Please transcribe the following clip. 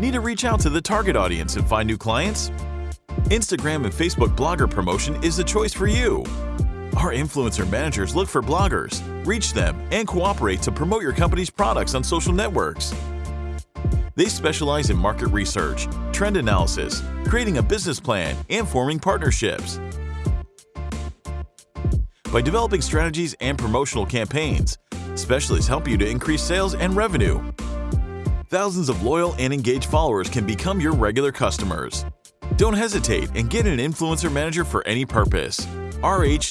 Need to reach out to the target audience and find new clients? Instagram and Facebook blogger promotion is the choice for you. Our influencer managers look for bloggers, reach them, and cooperate to promote your company's products on social networks. They specialize in market research, trend analysis, creating a business plan, and forming partnerships. By developing strategies and promotional campaigns, specialists help you to increase sales and revenue. Thousands of loyal and engaged followers can become your regular customers. Don't hesitate and get an influencer manager for any purpose. rh-s.com